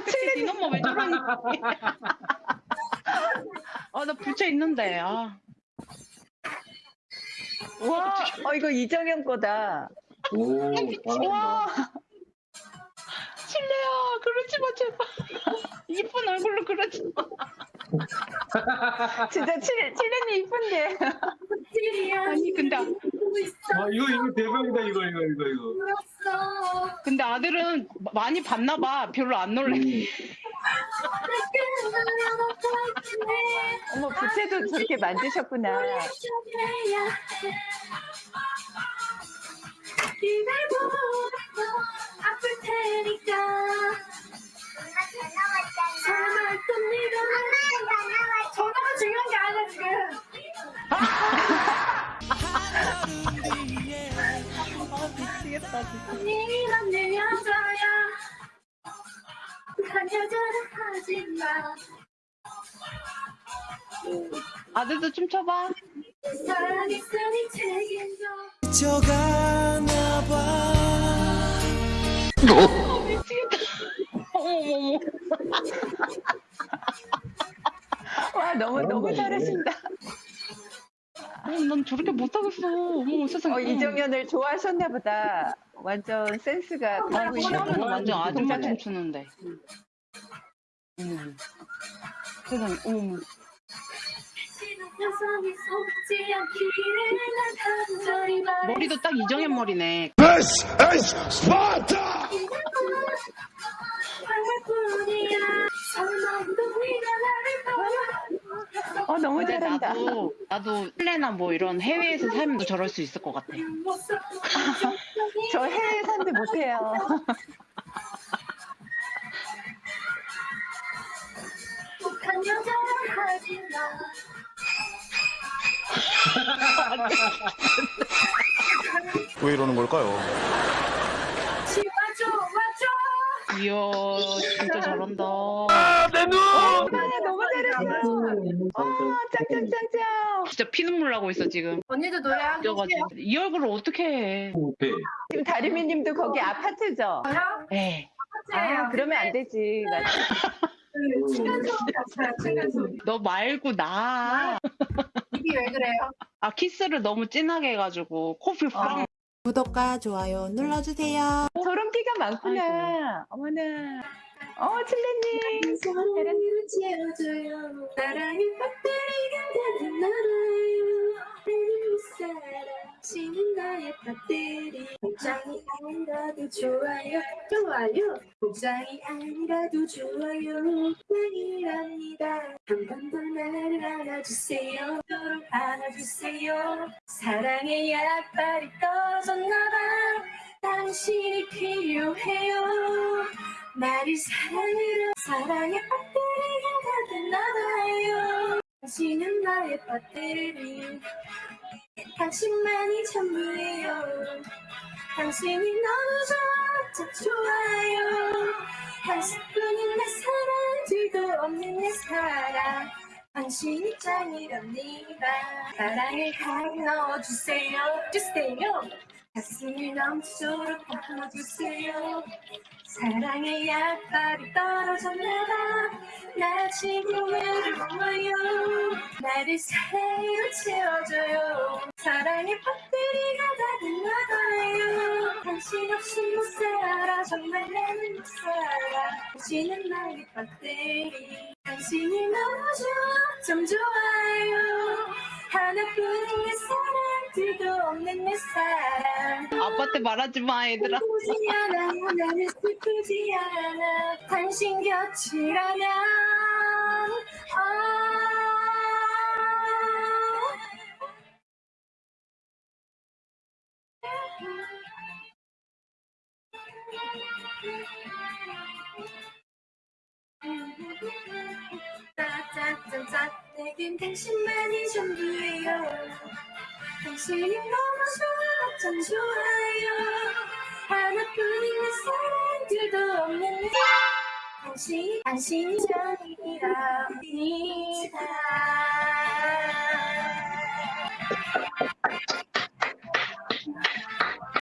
칠레 니 엄마 왜 저러니? 아, 나 부채 있는데. 아. 와, 어, 이거 이정현 거다. 오, 잘한다. 와, 칠레야, 그러지 마, 제발. 이쁜 얼굴로 그러지 마. 진짜 칠, 칠레님 이쁜데. 아니, 근데, 아, 이거, 이거 대박이다, 이거, 이거, 이거, 이거. 근데 아들은 많이 봤나 봐. 별로 안 놀래. 음. 어머, 부채도 저렇게 만드셨구나. 아플 테니까 미치겠다, 진짜. 네가 내 여자야 한 여자를 하지마 아들도 춤춰봐. 사랑 있으니 책임져 어머머머. 와, 너무, 너무 잘하신다. 어, 난 저렇게 못하겠어. 어머, 세상에. 어, 이정현을 좋아하셨나 보다. 완전 센스가 가고 있는 시험은 완전 아줌마 춤추는데. 어머. 세상에, 어머. 머리도 딱 이정현 머리네. This is Sparta! 너무 잘한다. 나도, 나도 실내나 뭐 이런 해외에서 살면 저럴 수 있을 것 같아. 저 해외 산도 못해요. 왜 이러는 걸까요? 이야, 진짜 잘한다. 아, 너무 잘했어. 아, 짱짱짱짱. 진짜 피눈물 나고 있어, 지금. 언니도 노래 한곡 뛰어가지고. 이 얼굴을 어떻게 해. 못해. 지금 다리미님도 거기 아파트죠? 해요? 에이. 아, 그러면 안 되지. 맞아. 층간 소음 없어요 층간 소음 너 말고 나. 입이 왜 그래요? 아, 키스를 너무 진하게 해가지고, 코피 빵. 구독과 좋아요 눌러주세요. 저런 끼가 많구나. 어머나. 어, 칠레님. 사랑을 채워줘요 사랑의 배터리가 가득 날아요 내는 사랑 지는 나의 배터리 복장이 아니라도 좋아요 좋아요 복장이 아니라도 좋아요 사랑이랍니다 한 번 더 나를 안아주세요 서로 안아주세요 사랑의 약발이 떨어졌나봐 당신이 필요해요 나를 사랑으로 사랑의 배터리가 가득나봐요. 당신은 나의 배터리 당신만이 전부예요. 당신이 너무 좋아 참 좋아요. 당신뿐인 내 사랑 뒤도 없는 내 사랑. 당신이 짱이랍니다. 사랑을 가득 넣어주세요. 주세요 가슴이 넘치도록 담아주세요. 사랑의 약발이 떨어졌나봐. 나 지금 외로워요. 나를 사랑으로 채워줘요. 사랑의 배터리가 가득나봐요. 당신 없이 못 살아. 정말 나는 못 살아. 당신은 나의 배터리 당신이 너무 좋아 참 좋아요. 하나뿐인 내 사랑 뒤도 없는 내 사랑 아빠한테 말하지 마, 얘들아. 슬프지 않아 당신 곁이라면 짜짜짜짜 내겐 당신만이 전부예요 당신이 너무 좋아 참 좋아요 하나뿐인 내 사랑들도 없는 내 당신 당신이 짱이랍니다